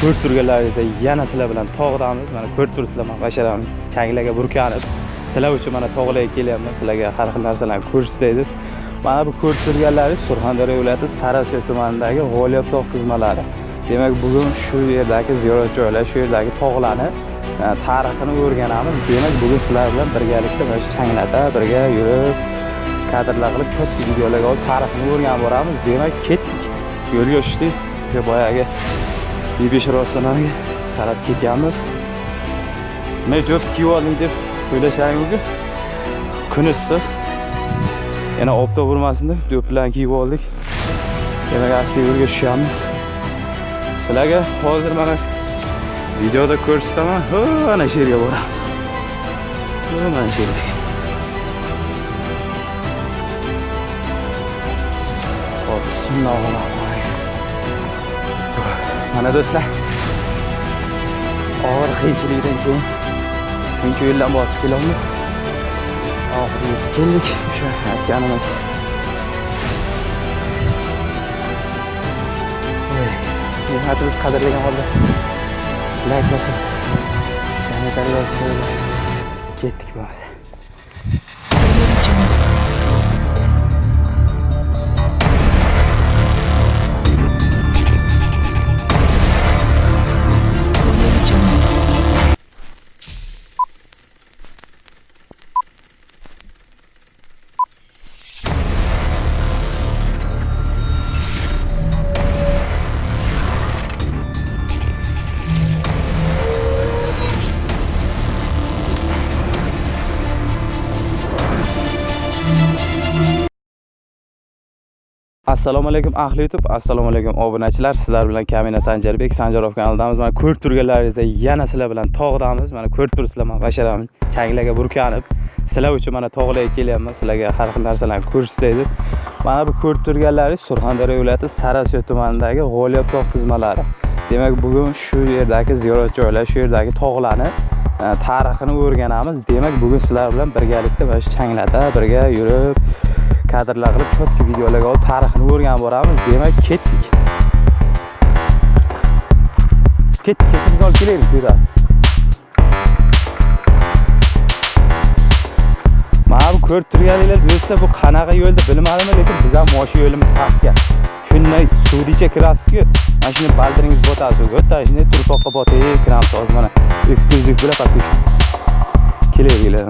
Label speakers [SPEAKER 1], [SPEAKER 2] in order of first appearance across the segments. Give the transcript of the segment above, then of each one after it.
[SPEAKER 1] ko'rib turganlaringizda yana sizlar bilan tog'damiz. Mana ko'rib turibsizlar mana basharani changlarga burkanib sizlar uchun mana tog'larga kelyapman. Sizlarga har xil narsalarni ko'rsatay deb mana bu ko'rib turganlaringiz surxondaryo viloyati sariosiyo tumanidagi g'o'liyot tog' qizmalari demak bugun shu yerdagi ziyorat joylari shu yerdagi tog'larni e, tarixini o'rganamiz. Demak bugun sizlar bilan birgalikda mana shu changlarda birga yurib kadrlar qilib cho'tki videolarga olib tarixini o'rganib boramiz. Demak ketdik. Yo'lga tushdik. Boyagi bebesh rostanaga qarab ketyapmiz nima jo'p kiyib olding deb o'ylashlaring mumkin kun issiq. Yana obda urmasin deb do'ppilarni kiyib oldik. Demak asli yo'lga tushyapmiz sizlarga hozir mana videoda ko'rsataman. Ho ana shu yerga boramiz. Mana shu yerga. Hop, mana do'stlar og'ir qiyinchilikdan keyin shuncha yo'ldan bosib kelyapmiz oxiri yetib keldik o'sha aytganimiz. Mehnatimiz qadrlagan holda. Layk bosib kommentariy yozib ketdik bo'ldi assalomu alaykum ahli youtube. Assalomu alaykum obunachilar. Sizlar bilan kamina sanjarbek sanjarov kanalidamiz. Mana ko'rib turganlaringizdek yana sizlar bilan tog'damiz. Mana ko'rib turibsizlar mana basharani changlarga burkanib sizlar uchun mana tog'larga kelyapman. Sizlarga har xil narsalarni ko'rsatay deb. Mana bu ko'rib turganlaringiz surxondaryo viloyati sariosiyo tumanidagi g'o'liyot tog' tizmalari. Demak bugun shu yerdagi ziyorat joylar shu yerdagi tog'larni e, tarixini o'rganamiz. Demak bugun sizlar bilan birgalikda mana shu changlarda birga yurib kadrlar qilib chotki videolarga olib tarixini o'rganib boramiz. Demak ketdik. Ketdik ketdik olib kelaylik bu yerdan ko'rib turganinglar do'stlar bu qanaqa yo'lni bilmadimi lekin biz ham mana shu yo'limiz pastga shunday suvdicha kirasizku mana shuni baldiringiz botasiz. Suvga o'ta shunday turpoqqa botib kiramiz hozir mana. Eksklyuziv bilan pastga kelaveringlar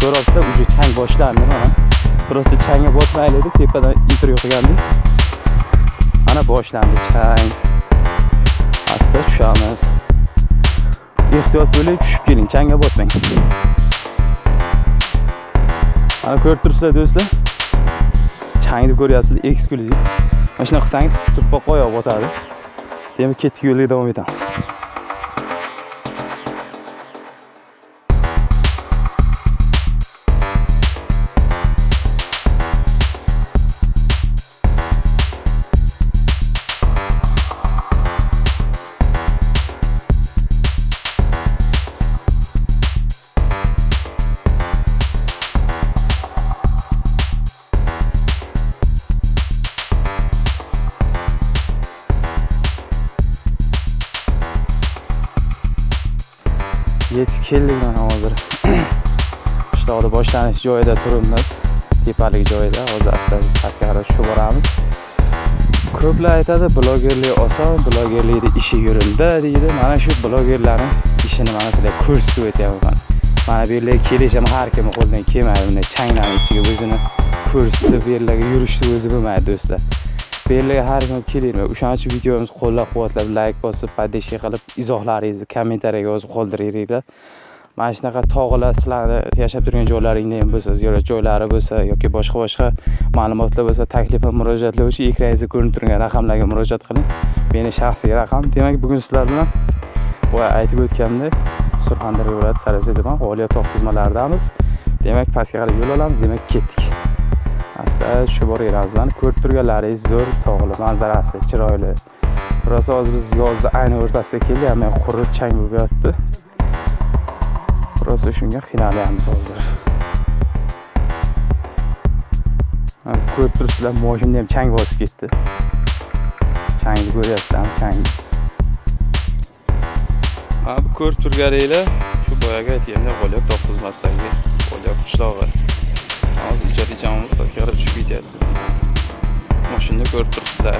[SPEAKER 1] ko'ryapsizlar уже chang boshlandi mana просто changga botmaylik deb tepadan intervyu qilgandik mana boshlandi chang. Asta tushamiz. Ehtiyot bo'ling tushib keling changga botmang. Mana ko'rib turibsizlar do'stlar. Changni ko'ryapsizlar eksklyuziv. Mana shunaqa qilsangiz turpoqqa oyoq botadi. Demak ketdik yo'lga davom etamiz. Yetib keldik mana hozir. Qishloqni boshlanish joyida turibmiz. Tepalik joyida. Hozir asta pastga qarab tushib boramiz. Ko'plar aytadi blogerlik oson blogerlikni ishi yurildi deydi. Mana shu blogerlarni ishini mana sizlarga ko'rsatib o'tyapman mana bu yerlarga kelish ham har kimni qo'lidan kelmaydi. Bunday changlarni ichiga o'zini ko'rsatib bu yerlarga yurishni o'zi bo'lmaydi do'stlar. Bu har kim kelinglar o'shaning uchun videomizni qo'llab quvvatlab layk bosib поддержка qilib izohlaringizni kommentariyaga yozib qoldiringlar mana shunaqa tog'lar sizlarni yashab turgan joylaringda ham bo'lsa ziyorat joylari bo'lsa yoki boshqa boshqa ma'lumotlar bo'lsa taklif va murojaatlar uchun ekraningizda ko'rinib turgan raqamlarga murojaat qiling. Meni shaxsiy raqam demak bugun sizlar bilan boya aytib o'tganimdek surxondaryo viloyati sariosiyo tuman tog' tizmalaridamiz demak pastga qarab yo'l olamiz demak ketdik. Asta tushib boraveramiz mana ko'rib turganlaringiz zo'r tog'li manzarasi chiroyli. Rosa hozir biz yozni ayni o'rtasiga keldik hamma qurib chang bo'lib yotdi. Rosa shunga qiynalyapmiz hozir. Ko'rib turibsizlar moshinani ham chang bosib ketdi. Changni ko'ryapsizlarmi chang. Ha bu ko'rib turganinglar shu boyagi aytganda g'o'lyot to'qqizmasdagi g'o'lyot qishlog'i. Hozir ijodiy jamoamiz pastga tushib ketyapti. Moshinani ko'rib turibsizlar.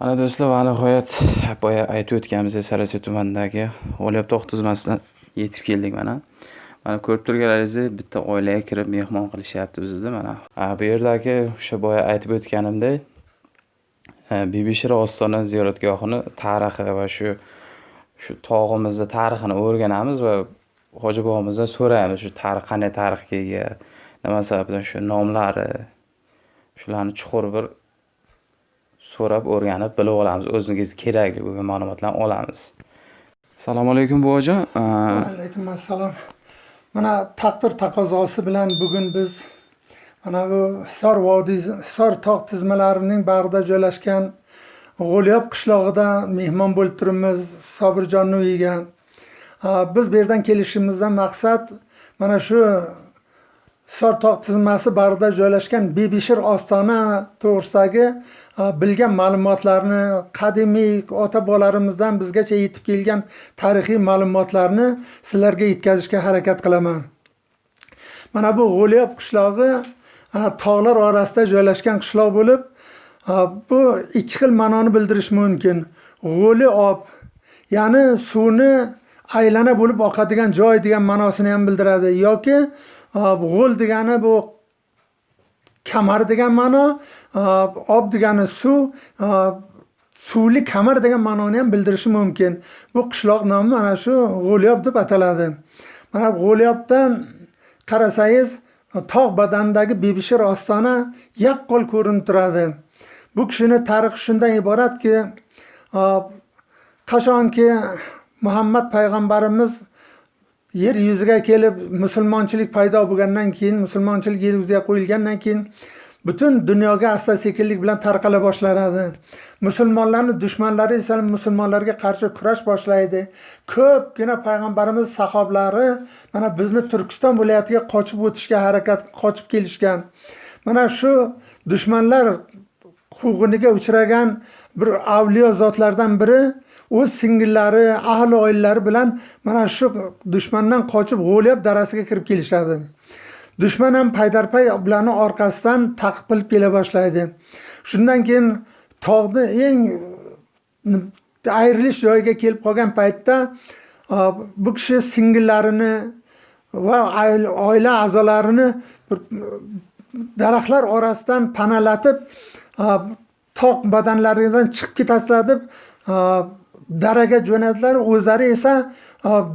[SPEAKER 1] Mana do'stlar va nihoyat boya aytib o'tganimizdek sariosiyo tumanidagi g'o'lyot tog' tuzmasidan yetib keldik mana. Mana ko'rib turganlaringizdek bitta oilaga kirib mehmon qilishyapti bizni mana. Bu yerdagi o'sha boya aytib o'tganimdek e, bibishira ostona ziyoratgohini tarixi va shu shu tog'imizni tarixini o'rganamiz va hoji bobomizdan so'raymiz shu tarix qanday tarixga ega nima sababdan? Shu nomlari shularni chuqur bir so'rab o'rganib bilib olamiz. O'zimizga kerakli bo'lgan ma'lumotlarni olamiz. Assalomu alaykum buvajon E,
[SPEAKER 2] alaykum assalom. Mana taqdir taqozosi bilan bugun biz mana bu hisor vodiy hisor tog' tizmalarining bag'rida joylashgan g'o'lyob qishlog'ida mehmon bo'lib turibmiz sobirjonni uyiga biz bu yerdan kelishimizdan maqsad mana shu Sor tog' tizmasi bag'rida joylashgan bebishir ostona to'g'risidagi e, bilgan ma'lumotlarni qadimiy ota bobolarimizdan bizgacha yetib kelgan tarixiy ma'lumotlarni sizlarga yetkazishga harakat qilaman. Mana bu G'o'liyob qishlog'i e, tog'lar orasida joylashgan qishloq bo'lib e, bu ikki xil ma'noni bildirishi mumkin. G'o'li ob ya'ni suvni aylana bo'lib oqadigan joy degan ma'nosini ham bildiradi yoki g'o'l degani bu kamar degan ma'no ob degani suv suvli kamar degan ma'noni ham bildirishi mumkin bu qishloq nomi mana shu g'o'lyob deb ataladi mana g'o'lyobdan qarasangiz tog' badanidagi bebishir ostona yaqqol ko'rinib turadi bu kishini tarixi shundan iboratki qachonki muhammad payg'ambarimiz yer yuziga kelib musulmonchilik paydo bo'lgandan keyin musulmonchilik yer yuziga qo'yilgandan keyin butun dunyoga asta sekinlik bilan tarqala boshlanadi. Musulmonlarni dushmanlari esa musulmonlarga qarshi kurash boshlaydi. Ko'pgina payg'ambarimiz sahoblari mana bizni turkiston viloyatiga qochib o'tishga harakat qochib kelishgan. Mana shu dushmanlar quvg'iniga uchragan bir avliyo zotlardan biri o'z singillari ahli oilalari bilan mana shu dushmandan qochib g'o'lyob darasiga kirib kelishadi. Dushman ham paydarpay ularni orqasidan taqib qilib kela boshlaydi. Shundan keyin tog'ni eng ayrilish joyiga kelib qolgan paytda bu kishi singillarini va oila a'zolarini daraxtlar orasidan panalatib tog' badanlaridan chiqib ketasizlar deb daraga jo'nadilar o'zlari esa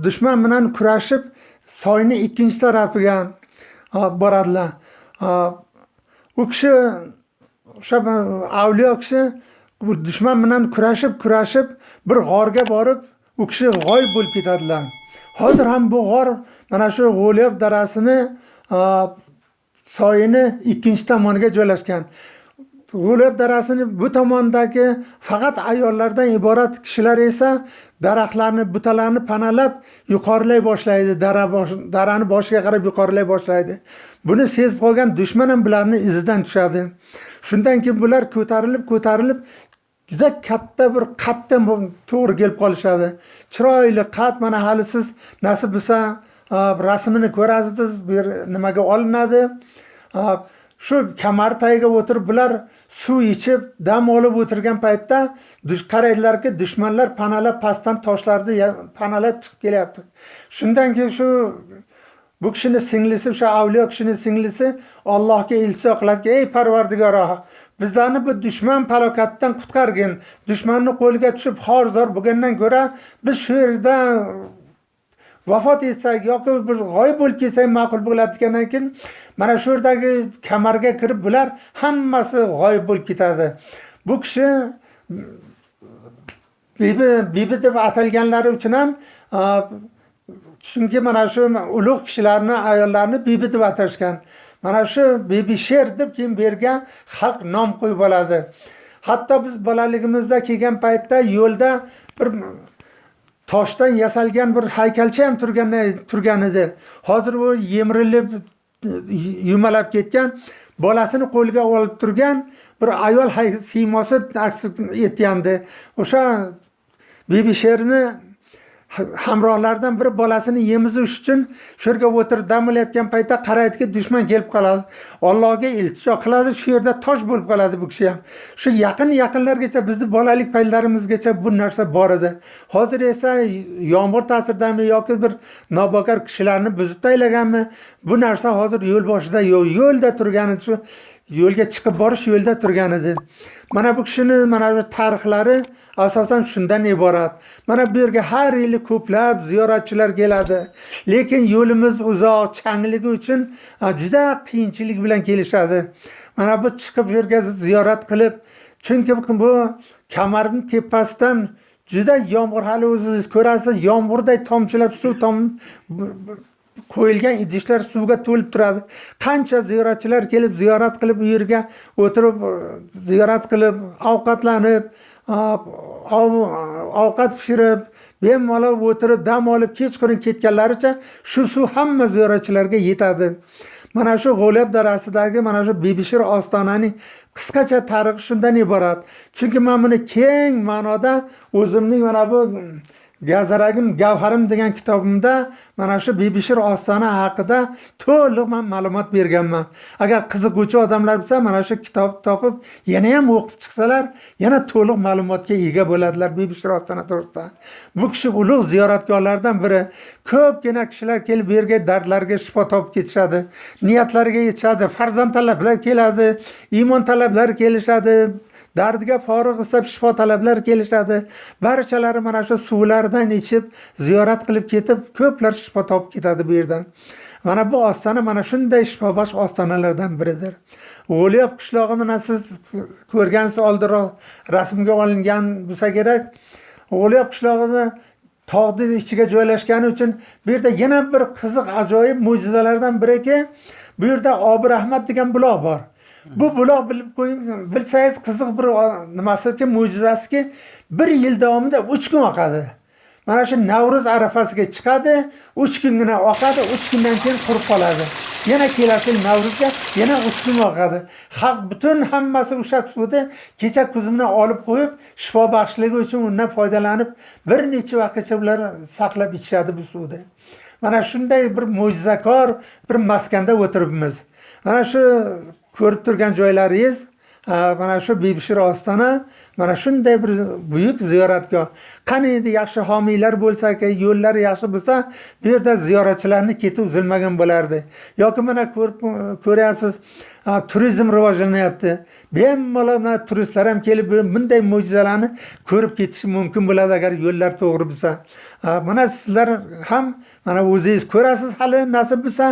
[SPEAKER 2] dushman bilan kurashib soyni ikkinchi tarafiga boradilar. U kishi o'sha avliyo kishi dushman bilan kurashib kurashib bir g'orga borib u kishi g'oyib bo'lib ketadilar. Hozir ham bu g'or mana shu g'o'lyob darasini soyini ikkinchi tomoniga joylashgan. G'o'lyob darasini bu tomondagi faqat ayollardan iborat kishilar esa daraxtlarni butalarni panalab yuqorilay boshlaydi. Dara bosh, darani boshiga qarab yuqorilay boshlaydi. Buni sezib qolgan dushman ham bularni izidan tushadi. Shundan keyin bular ko'tarilib ko'tarilib juda katta bir qatda to'g'ri kelib qolishadi. Chiroyli qat mana hali siz nasib bo'lsa rasmini ko'rasiz bu yer nimaga olinadi. Shu kamar tagiga o'tirib bular suv ichib dam olib o'tirgan paytda dush- qaraydilarki dushmanlar panalab pastdan toshlarni panalab chiqib kelyapti. Shundan keyin shu bu kishini singlisi o'sha avliyo kishini singlisi allohga iltijo qiladiki ey parvardigoro bizlarni bu dushman palokatidan qutqargin. Dushmanni qo'liga tushib xor zor bo'lgandan ko'ra biz shu yerda vafot etsak yoki bir g'oyib bo'lib ketsak ma'qul bo'ladi degandan keyin mana shu yerdagi kamarga kirib bular hammasi g'oyib bo'lib ketadi. Bu kishi bibi bibi deb atalganlari uchun ham chunki mana shu ulug' kishilarni ayollarni bibi deb atashgan. Mana shu bibi sher deb keyin bergan xalq nom qo'yib oladi. Hatto biz bolaligimizda kelgan paytda yo'lda bir toshdan yasalgan bir haykalcha ham turgan turgan edi. Hozir u yemirilib yumalab ketgan bolasini qo'liga olib turgan bir ayol hay- siymosi aks etgandi. O'sha bibi sherni hamrohlaridan biri bolasini yemizish uchun shu yerga o'tirib dam olayotgan paytda qaraydiki dushman kelib qoladi. Allohga iltijo qiladi shu yerda tosh bo'lib qoladi bu kishi ham. Shu yaqin yaqinlargacha bizni bolalik paytlarimizgacha bu narsa bor edi. Hozir esa yomg'ir ta'siridami yoki bir nobokor kishilarni buzib tashlaganmi bu narsa hozir yo'l boshida yo'q yo'lda turgani shu yo'lga chiqib borish yo'lda turgan edi. Mana bu kishini mana bu tarixlari asosan shundan iborat. Mana bu yerga har yili ko'plab ziyoratchilar keladi. Lekin yo'limiz uzoq changligi uchun juda qiyinchilik bilan kelishadi. Mana bu chiqib bu yerga ziyorat qilib chunki bu kamarni tepasidan juda yomg'ir hali o'zingiz ko'rasiz yomg'irday tomchilab suv tom qo'yilgan idishlar suvga to'lib turadi. Qancha ziyoratchilar kelib ziyorat qilib u yerga o'tirib e, ziyorat qilib ovqatlanib ovqat pishirib bemalol o'tirib dam olib kechqurun ketganlaricha shu suv hamma ziyoratchilarga yetadi. Mana shu g'o'lab darasidagi mana shu bibishir ostonaning qisqacha tarixi shundan iborat. Chunki man buni keng ma'noda o'zimning mana bu gazaragim gavharim degan kitobimda mana shu bibishir ostona haqida to'liq man ma'lumot berganman. Agar qiziquvchi odamlar bo'lsa mana shu kitobni topib yana ham o'qib chiqsalar yana to'liq ma'lumotga ega bo'ladilar bibishir ostona to'g'risida. Bu kishi ulug' ziyoratgohlardan biri. Ko'pgina kishilar kelib bu yerga dardlariga shifo topib ketishadi niyatlariga yetishadi farzand talablar keladi iymon talablari kelishadi dardiga forig' istab shifo talablar kelishadi. Barchalari mana shu suvlardan ichib ziyorat qilib ketib ko'plar shifo topib ketadi bu yerdan. Mana bu ostona mana shunday shifobaxsh ostonalardan biridir. G'o'liyab qishlog'i mana siz ko'rgansiz oldinroq rasmga olingan bo'lsa kerak. G'o'liyab qishlog'ini tog'ni ichiga joylashgani uchun bu yerda yana bir qiziq ajoyib mo'jizalardan biriki. Bu yerda obir rahmat degan buloq bor. Bu buloq bilib qo'ying bilsangiz qiziq bir nimasiki mo'jizasiki bir yil davomida uch kun oqadi. Mana shu navro'z arafasiga chiqadi uch kungina oqadi uch kundan keyin qurib qoladi. Yana kelasi yil navro'zga yana uch kun oqadi. Xalq butun hammasi o'sha suvni kecha kuzimdan olib qo'yib shifo baxshligi uchun undan foydalanib bir necha vaqtgacha ular saqlab ichishadi bu suvni mana shunday bir mo'jizakor bir maskanda o'tiribmiz. Mana shu ko'rib turgan joylaringiz mana shu bibishir ostona mana shunday bir buyuk ziyoratgoh. Qani endi yaxshi homiylar bo'lsaki yo'llar yaxshi bo'lsa bu yerda ziyoratchilarni keti uzilmagan bo'lardi. Yoki mana ko'rib ko'ryapsiz turizm rivojlanyapti. Bemalol mana turistlar ham kelib bunday mo'jizalarni ko'rib ketishi mumkin bo'ladi agar yo'llar to'g'ri bo'lsa. Mana sizlar ham mana o'zingiz ko'rasiz hali nasib bo'lsa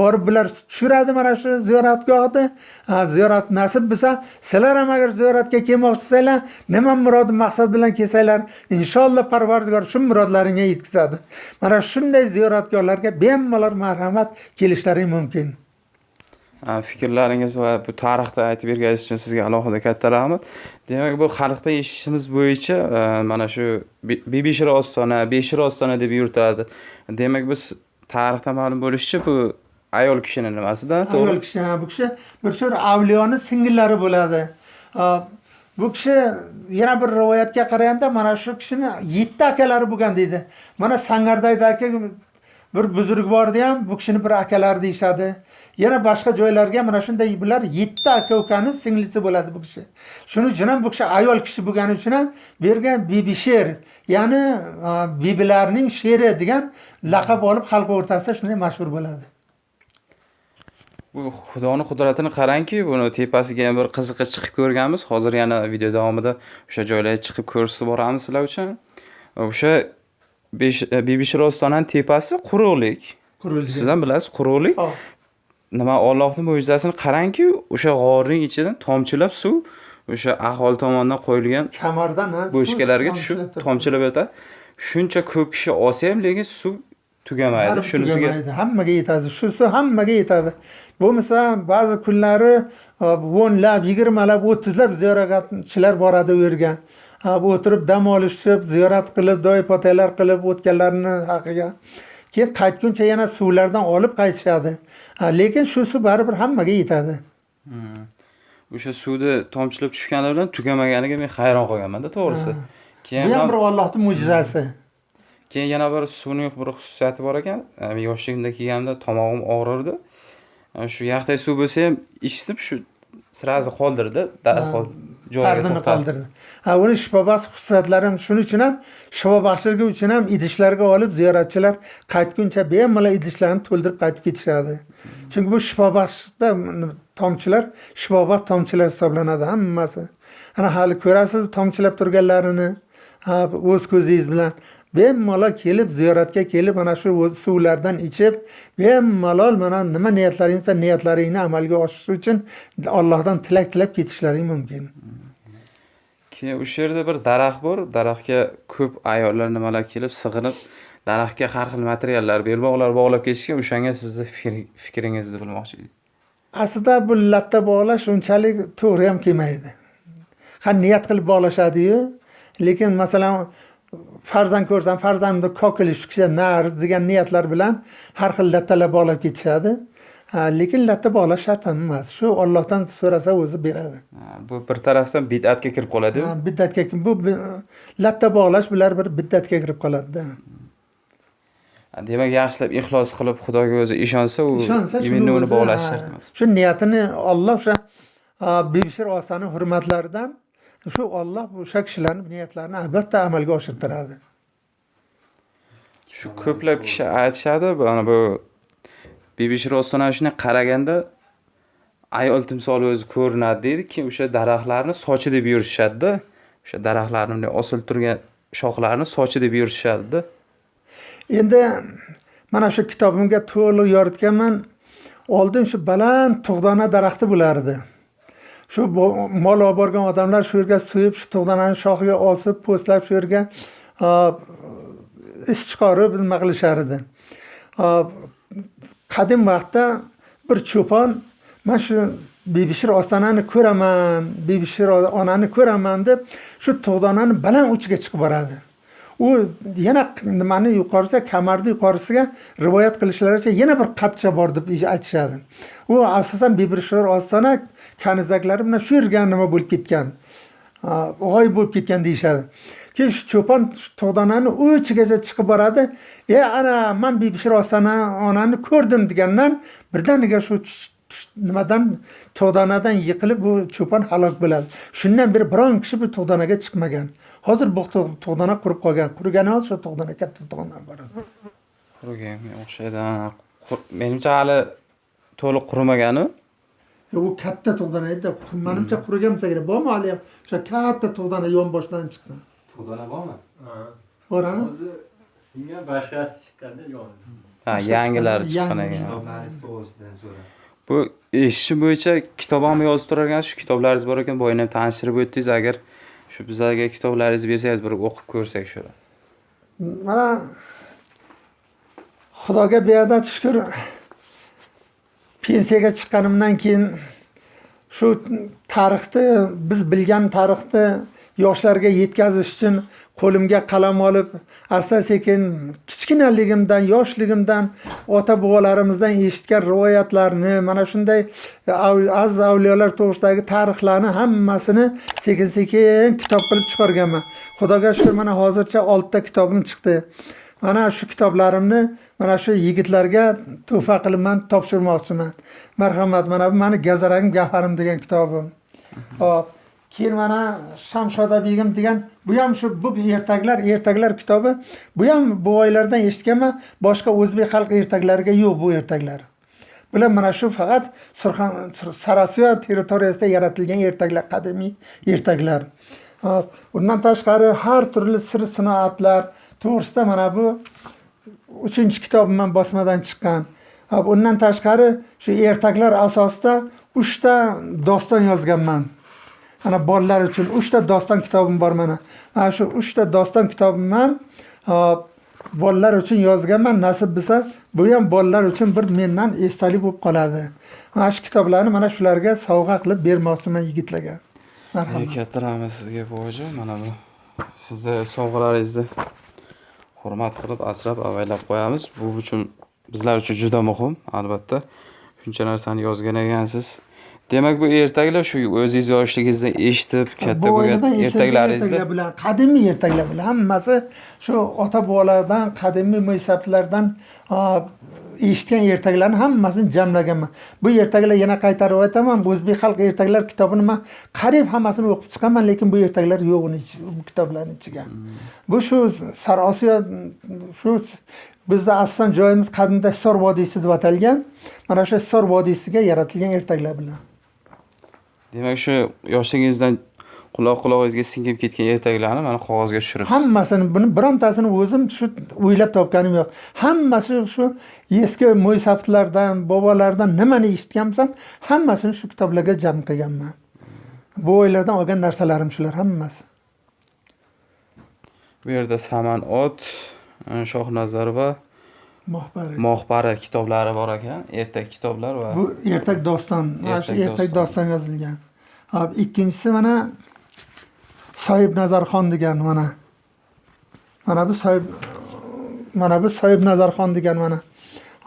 [SPEAKER 2] borib bular tushiradi mana shu ziyoratgohni. Ziyorat nasib bo'lsa sizlar ham agar ziyoratga kelmoqchi bo'lsanglar nima murod maqsad bilan kelsanglar inshaalloh parvardigor shu murodlaringga yetkazadi. Mana shunday ziyoratgohlarga bemalol marhamat kelishlaring mumkin.
[SPEAKER 1] Э, fikrlaringiz va bu tarixda aytib berganingiz uchun sizga alohida katta rahmat. Demak bu xalqda eshitishimiz bo'yicha e, mana shu Bi- bibishir ostona beshir ostona deb yuritadi demak biz tarixda ma'lum bo'lishicha bu ayol kishini nimasida to'g'ri.
[SPEAKER 2] Ayol kishi bu kishi bir sur avliyoni singillari bo'ladi. E, bu kishi yana bir rivoyatga qaraganda mana shu kishini yetti akalari bo'lgan deydi. Mana sangardaydagi bir buzurg bordi ham bu kishini bir akalari deyishadi. Yana boshqa joylarga mana shunday bular yetti aka ukani singlisi bo'ladi bu kishi. Shuning uchun ham bu kishi ayol kishi bo'lgani uchun ham bu yerga bibi sher ya'ni a, bibilarning sheri degan laqab olib xalq o'rtasida shunday mashhur bo'ladi.
[SPEAKER 1] Bu xudoni qudratini qarangki buni tepasiga ham bir qiziqqa chiqib ko'rganmiz. Hozir yana video davomida o'sha joylarga chiqib ko'rsatib boramiz sizlar uchun. O'sha besh bibishir ostonani tepasi quruqlik. Siz ham bilasiz quruqlik.
[SPEAKER 2] Hop.
[SPEAKER 1] Nima ollohni mo'jizasini qarangki o'sha g'orning ichidan tomchilab suv o'sha aholi tomonidan qo'yilgan
[SPEAKER 2] kamardan suv
[SPEAKER 1] tushib tomchilab yotadi shuncha ko'p kishi olsa ham lekin suv tugamaydi shunisiga
[SPEAKER 2] hammaga yetadi. Shusi hammaga yetadi. Bo'lmasa ba'zi kunlari e, o'nlab yigirmalab o'ttizlab ziyoratchilar boradi u yerga bu o'tirib dam olishib ziyorat qilib do'y potalar qilib o'tganlarini haqiga keyin qaytguncha yana suvlardan olib qaytishadi. Ha, lekin shu suv baribir hammaga yetadi.
[SPEAKER 1] O'sha suvni tomchilab tushgani bilan tugamaganiga men hayron qolganmanda to'g'risi. Keyin
[SPEAKER 2] bu ham bir ollohni mo'jizasi.
[SPEAKER 1] Keyin yana bir suvning bir xususiyati bor ekan. Yoshligimda kelganimda tomog'im og'rirdi. Shu yaxday suv bo'lsa ham ichdim shu сразу qoldirdi darhol
[SPEAKER 2] dardini qoldirdi. Ha uni shifobaxsh xususiyatlari ham shuning uchun ham shifobaxshligi uchun ham idishlarga olib ziyoratchilar qaytguncha bemalol idishlarni to'ldirib qaytib ketishadi. Chunki bu shifobaxshda tomchilar shifobaxsh tomchilar hisoblanadi hammasi. Ana hali ko'rasiz tomchilab turganlarini o'z ko'zingiz bilan bemalol kelib ziyoratga kelib mana shu suvlardan ichib bemalol mana nima niyatlaring bo'lsa niyatlaringni amalga oshirish uchun allohdan tilak tilab ketishlaring mumkin.
[SPEAKER 1] Keyin o'sha yerda bir daraxt bor. Daraxtga ko'p ayollar nimalar kelib sig'inib daraxtga har xil materiallar belbog'lar bog'lab ketishgan o'shanga sizni fikr- fikringizni bilmoqchi edik.
[SPEAKER 2] Aslida bu latta bog'lash unchalik to'g'ri ham kelmaydi. Ha niyat qilib bog'lashadiyu lekin masalan farzand ko'rsam farzandimni kokili chiqsa nariz degan niyatlar bilan har xil lattalar bog'lab ketishadi. Ha, lekin latta bog'lash shart ham emas. Shu ollohdan so'rasa o'zi beradi.
[SPEAKER 1] Bu bir tarafdan bid'atga kirib qoladiyu
[SPEAKER 2] Ha, biddatga bu latta bog'lash bular bir biddatga kirib qoladida.
[SPEAKER 1] Demak yaxshilab ixlos qilib xudoga o'zi ishonsa u именно uni
[SPEAKER 2] o'zi,
[SPEAKER 1] bog'lash
[SPEAKER 2] ha,
[SPEAKER 1] shart emas.
[SPEAKER 2] shu niyatini olloh o'sha a, bibishir ostani hurmatlaridan shu olloh o'sha kishilarni niyatlarini albatta amalga oshirtiradi.
[SPEAKER 1] Shu ko'plab kishi aytishadi mana bu bibishir ostona shunday qaraganda ayol timsoli o'zi ko'rinadi deydi keyin o'sha daraxtlarni sochi deb yurishadida. O'sha daraxtlarni bunday osilib turgan shoxlarini sochi deb yurishadida.
[SPEAKER 2] Endi mana shu kitobimga to'liq yoritganman. Oldin shu baland tug'dona daraxti bo'lardi shu mol olib borgan odamlar shu yerga suyib shu tug'donani shoxiga osib po'stlab shu yerga is chiqarib nima qilishar edi. Qadim vaqtda bir cho'pon man shu bebishir ostonani ko'raman bebishir onani ko'raman deb shu tug'donani baland uchiga chiqib boradi. U yana nimani yuqorisida kamarni yuqorisiga rivoyat qilishlaricha yana bir qatcha bor deb aytishadi. U asosan bibirshor ostona kanizaklari bilan shu yerga nima bo'lib ketgan g'oyib bo'lib ketgan deyishadi. Keyin shu cho'pon tog'donani uchigacha chiqib boradi. E ana man bibishir ostona onani ko'rdim degandan birdaniga shu nimadan tug'donadan yiqilib bu cho'pon halok bo'ladi. Shundan beri biron kishi bu tug'donaga chiqmagan. Hozir bu tug'dona qurib qolgan. Qurigani hozir shu tug'dona katta tug'dona boradi.
[SPEAKER 1] Quriganga o'xshaydi menimcha hali to'liq qurimagani
[SPEAKER 2] u katta tug'dona edi. Manimcha qurigan bo'lsa kerak. Bormi hali ham? O'sha katta tug'dona yonboshdan chiqqan
[SPEAKER 1] tug'dona bormi?
[SPEAKER 2] Bor a?
[SPEAKER 3] o'zi singan boshqasi chiqqanda yoni
[SPEAKER 1] ha yangilari
[SPEAKER 2] chiqqan,
[SPEAKER 1] ekan.
[SPEAKER 3] Kitoblari to'g'risidan so'ra
[SPEAKER 1] bu eshitishim bo'yicha kitob ham yozib turar ekan shu kitoblaringiz bor ekan. Boyagi ham tanishtirib o'tdingiz. Agar shu bizlarga kitoblaringizni bersangiz bir o'qib ko'rsak shuni.
[SPEAKER 2] Mana xudoga beadad shukur pensiyaga chiqqanimdan keyin shu tarixni biz bilgan tarixni yoshlarga yetkazish uchun qo'limga qalam olib asta sekin kichkinaligimdan yoshligimdan ota bobolarimizdan eshitgan rivoyatlarni mana shunday e, aziz avliyolar to'g'risidagi tarixlarni hammasini sekin sekin kitob qilib chiqarganman. Xudoga shukur mana hozircha oltita kitobim chiqdi. Mana shu kitoblarimni mana shu yigitlarga tuhfa qilib man topshirmoqchiman. Marhamat mana bu mani gazarangim gavharim degan kitobim. Hop. Keyin mana shamshoda begim degan bu ham shu bu ertaklar ertaklar kitobi. Bu ham buvaylardan eshitganman boshqa o'zbek xalq ertaklariga yo'q bu ertaklar. Bular mana shu faqat Surxon sarosiyo territoriyasida yaratilgan ertaklar qadimiy ertaklar. Hop, undan tashqari har turli sir sinoatlar. To'g'risida mana bu uchinchi kitobim bosmadan chiqqan. Undan tashqari shu ertaklar asosida uchta doston yozganman. Ana bolalar uchun uchta doston kitobim bor mana. Mana shu uchta doston kitobimni ham hop, bolalar uchun yozganman nasib bo'lsa bu ham bolalar uchun bir mendan esdalik bo'lib qoladi. Mana shu kitoblarni mana shularga sovg'a qilib bermoqchiman yigitlarga. Marhamat.
[SPEAKER 1] Katta rahmat sizga buvajon mana bu sizni sovg'alaringizni hurmat qilib asrab avaylab qo'yamiz. Bu uchun bizlar uchun juda muhim albatta. Shuncha narsani yozgan ekansiz. Demak bu ertaklar shu o'zingiz yoshligingizda eshitib katta bo'lgan ertaklaringizda.
[SPEAKER 2] ertaklar bilan qadimiy ertaklar bilan hammasi shu ota bobolardan qadimiy mo'ysaflardan eshitgan ertaklarni hammasini jamlaganman. Bu ertaklar yana qaytarib aytaman bu o'zbek xalq ertaklar kitobini man qariyb hammasini o'qib chiqqanman lekin bu ertaklar yo'q uni kitoblarni ichiga. Bu shu sarosiyo shu bizni aslan joyimiz qadimda hisor vodiysi deb atalgan mana shu hisor vodiysiga yaratilgan ertaklar bilan
[SPEAKER 1] demak shu yoshligingizdan quloq qulog'ingizga singib ketgan ertaklarni mana qog'ozga tushirib.
[SPEAKER 2] Hammasini buni birontasini o'zim shu o'ylab topganim yo'q. Hammasi shu eski mo'ysaflardan bobolardan nimani eshitgan bo'lsam hammasini shu kitoblarga jam qilganman. Bu o'ylardan olgan narsalarim shular hammasi.
[SPEAKER 1] Bu yerda saman ot e, shohnazar va
[SPEAKER 2] mohbari.
[SPEAKER 1] Mohbari kitoblari bor ekan ertak kitoblar va
[SPEAKER 2] bu ertak doston mana shu
[SPEAKER 1] Ertak doston.
[SPEAKER 2] yozilgan. Hop ikkinchisi mana soyib nazarxon degan mana. Mana bu soyib mana bu soyib nazarxon degan mana.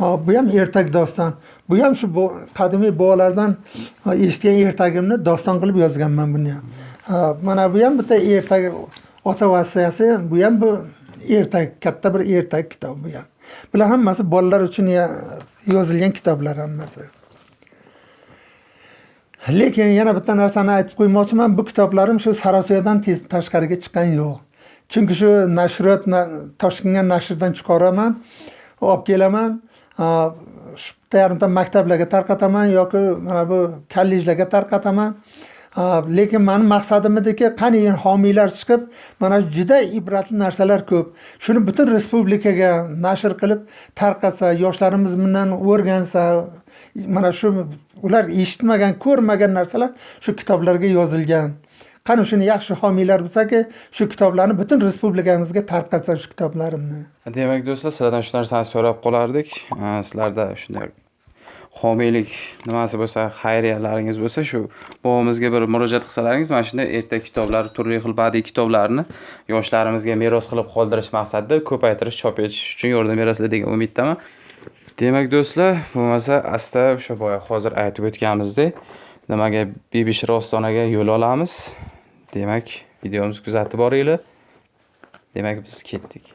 [SPEAKER 2] Hop bu ham ertak doston. Bu ham shu qadimiy bobolardan eshitgan ertagimni doston qilib yozganman buni ham. Mana bu ham bitta ertak ota vasiyasi. Bu ham bu ertak katta bir ertak kitob bu ham bular hammasi bolalar uchun yozilgan kitoblar hammasi. Lekin yana bitta narsani aytib qo'ymoqchiman bu kitoblarim shu sarosiyodan tashqariga chiqqan yo'q. Chunki shu nashriyot na- toshkentga nashrdan chiqaraman olib kelaman shu bitta yarimta maktablarga tarqataman yoki mana bu kollejlarga tarqataman. Lekin mani maqsadimidiki qani endi homiylar chiqib mana shu juda ibratli narsalar ko'p. Shuni butun respublikaga nashr qilib tarqatsa yoshlarimiz bundan o'rgansa mana shu ular eshitmagan ko'rmagan narsalar shu kitoblarga yozilgan. Qani shuni yaxshi homiylar bo'lsaki shu kitoblarni butun respublikamizga tarqatsa shu kitoblarimni.
[SPEAKER 1] Demak do'stlar sizlardan shu narsani so'rab qolardik. Sizlarda shunday homiylik nimasi bo'lsa xayriyalaringiz bo'lsa shu bobomizga bir murojaat qilsalaringiz mana shunday ertak kitoblar turli xil badiiy kitoblarni yoshlarimizga meros qilib qoldirish maqsadida ko'paytirish chop etish uchun yordam berasizlar degan umiddaman. Demak do'stlar bo'lmasa asta o'sha boya hozir aytib o'tganimizdek nimaga bibishir ostonaga yo'l olamiz? Demak videomizni kuzatib boringlar. Demak biz ketdik.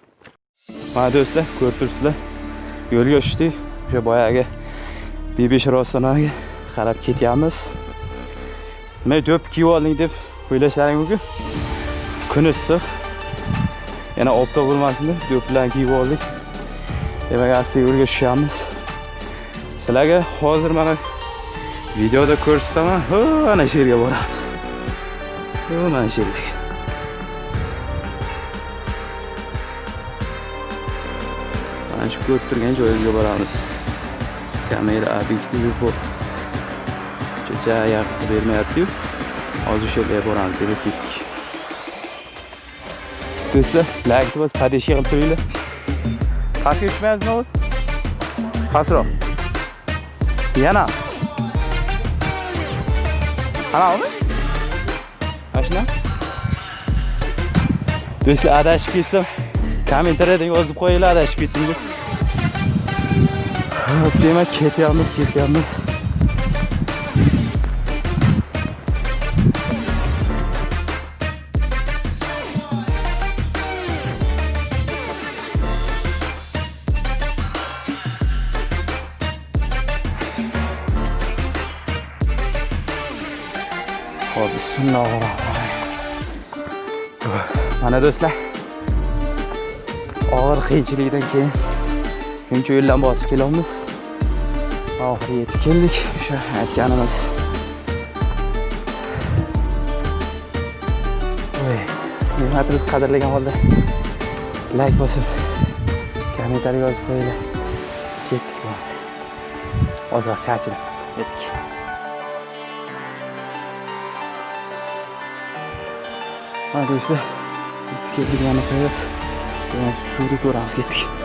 [SPEAKER 1] Mana do'stlar ko'rib turibsizlar. Yo'lga tushdik. O'sha boyagi bebesh ostonaga qarab ketyapmiz. Nima do'p kiyib olding deb o'ylashlaring mumkin kun issiq. Yana obda bo'lmasin deb do'plarni kiyib oldik. Demak asta yo'lga tushyapmiz sizlarga hozir mana videoda ko'rsataman. Ho ana shu yerga boramiz. Mana shu yerga. Mana shu ko'rib turgan joyimizga boramiz. Kamera obyektivi bu kecha yaqin bermayapti-yu. Hozir o'sha yerga boramiz deb ketdik do'stlar like bosib поддержка qilib turinglar. Pastga tushmayapsizmi o'zi pastroq yana. Anavimi mana shuna. Do'stlar adashib ketsam kommentariyada yozib qo'yinglar adashib ketdim deb demak ketyapmiz ketyapmiz Hop, bismillahirrohmanirrohim. Mana do'stlar. Og'ir qiyinchilikdan keyin shuncha yo'ldan bosib kelyapmiz. Oxiri yetib keldik o'sha aytganimiz. Voy, mehnatimiz qadrlagan holda layk bosib, kommentariy yozib qo'yinglar. Ketdik. Ozroq charchadim. yetdik mana do'stlar, yetib keldik mana hayot suvni ko'ramiz ketdik.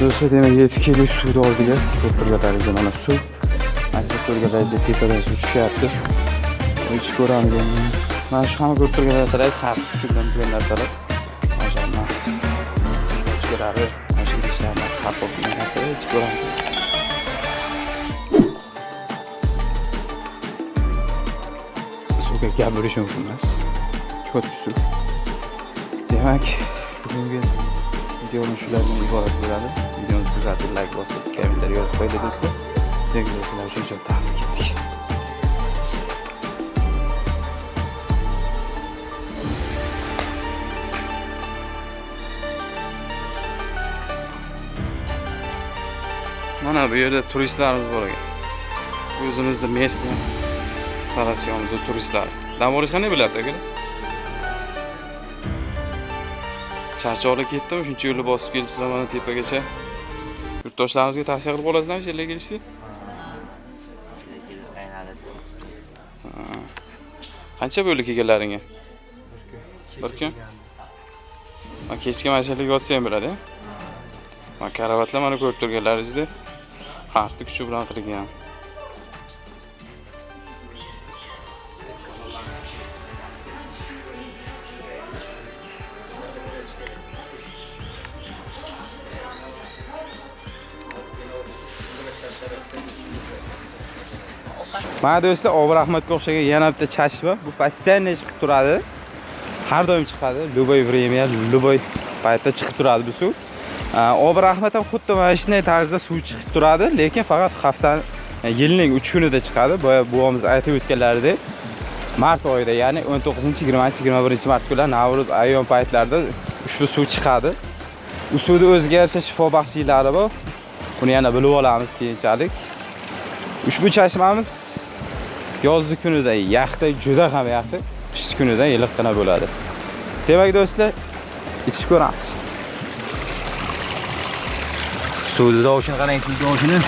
[SPEAKER 1] Do'stlar demak 7 kilo suvni oldiga ko'pirgalarimiz mana suv mana shu ko'rgalaringizda tepadan suv tushyapti ichib ko'ramiz endi mana shu hamma ko'rib turgan narsalar har xil tushungan bo'lgan narsalar maşallah. Ichkilari mana shu idishlarni har xil narsalar ichib ko'ramiz suvga gap bo'lishi mumkin emas cho'tki suv demak bugungi videoni shulardan iborat bo'ladi. Videoni kuzatib layk bosib kommentar yozib qo'ydi do'stlar. Demak biz sizlar uchun ketdik mana bu yerda turistlarimiz bor ekan. O'zimizni местный sarasyonimizni turistlari dam olish qanday bo'ladi akalar charchoqli ketdim shuncha yo'lni bosib kelibsizlar mana tepagacha yurtdoshlarimizga tavsiya qilib qolasizlarmi shu yerga kelishni qancha bo'ldi kelganlaringga? Bir kun? Man kechga mana shu yerga yotsa ham bo'ladi mana karavatlar mana ko'rib turganlaringizdek hartni kuchi bilan qilgan mana do'stlar obir ahmadga o'xshagan yana bitta chashma. Bor bu постоянно chiqib turadi? Har doim chiqadi. Любой время любой paytda chiqib turadi bu suv. Obir ahmad ham xuddi mana shunday tarzda suv chiqib turadi lekin faqat haftani e, yilning uch kunida chiqadi. Boya buvamiz aytib o'tganlaridek mart oyida ya'ni 19 20 21 mart kunlari navro'z ayyom paytlarida ushbu suv chiqadi. U suvni o'ziga yarasha shifobaxshiliklari bor. Buni yana bilib olamiz keyinchalik. Ushbu chashmamiz yozgi kunida yaxta juda ham yaxta qishki kunida iliqqina bo'ladi. Demak do'stlar ichib ko'ramiz. Suvni tovushini qarang suv tovushini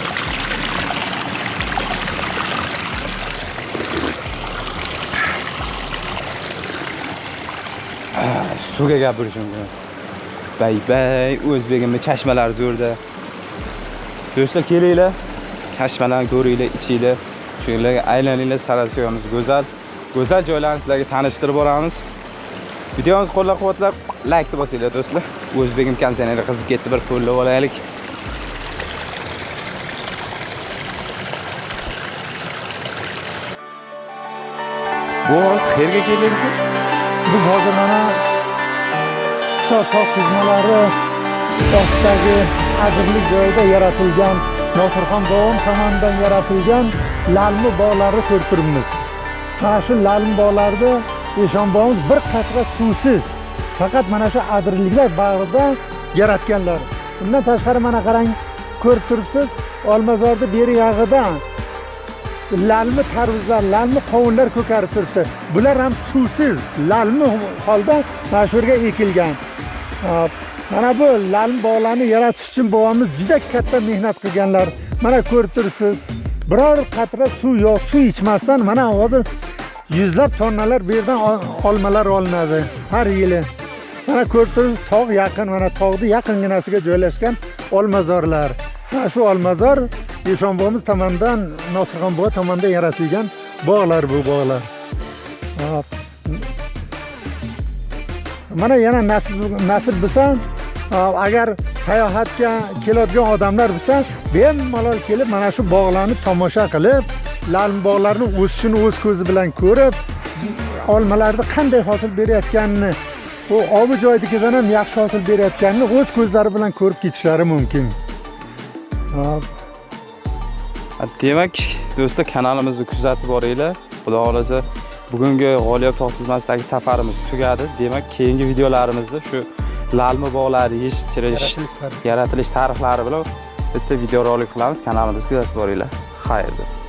[SPEAKER 1] suvga gap bo'lishi mumkin emas bay bay o'zbegimni chashmalari zo'rda. Do'stlar kelinglar. Chashmalarni ko'ringlar ichinglar shu aylaninglar sarasyonimiz go'zal go'zal joylarni sizlarga tanishtirib boramiz. Videomizni qo'llab quvvatlab laykni bosinglar do'stlar. O'zbegim konserneri qizib ketdi bir qo'llab olaylik. Bu hozir qayerga kelyapsiz
[SPEAKER 2] Biz hozir mana Hisor tog' tizmalari tog'dagi adirlik joyida yaratilgan Nosirxon bobom tomonidan yaratilgan lalmi bog'larini ko'rib turibmiz. Mana shu lalmi bog'larida Eshon bir qatra suvsiz faqat mana shu adirliklar bag'rida yaratganlar. Undan tashqari mana qarang, ko'rib turibsiz, Olmazorda beri yog'idan lalmi tarvuzlar, lalmi qovunlar ko'karib turibdi. Bular ham suvsiz, lalmi holda mana shu yerga ekilgan. Mana bu lalmi bog'larni yaratish uchun bobomiz juda katta mehnat qilganlar. Mana ko'rib turibsiz. Biror qatra suv yo'q, suv ichmasdan mana hozir yuzlab tonnalar bu yerdan olmalar olinadi har yili. Mana ko'rib turibsiz, tog' yaqin, mana tog'ni yaqinginasiga joylashgan olmazorlar. Mana shu olmazor Eshon bobomiz tomonidan, Nosirxon bobo tomonidan yaratilgan bog'lar bu bog'lar. Hop. Mana yana nasib nasib bo'lsa, agar sayohatga keladigan odamlar bo'lsa, bemalol kelib mana shu bog'larni tomosha qilib, lalm bog'larni o'sishini o'z ko'zi bilan ko'rib, olmalarni qanday hosil berayotganini, u obi joynikidan ham yaxshi hosil berayotganini o'z ko'zlari bilan ko'rib ketishlari mumkin.
[SPEAKER 1] Demak do'stlar kanalimizni kuzatib boringlar. Xudo xohlasa bugungi g'oliyot tog' tizmasidagi safarimiz tugadi. Demak keyingi videolarimizda shu lalmi bog'lari yetishtirish Yaratilish tarixlari bilan bitta videorolik qilamiz. Kanalimizni kuzatib boringlar. Xayr do'stlar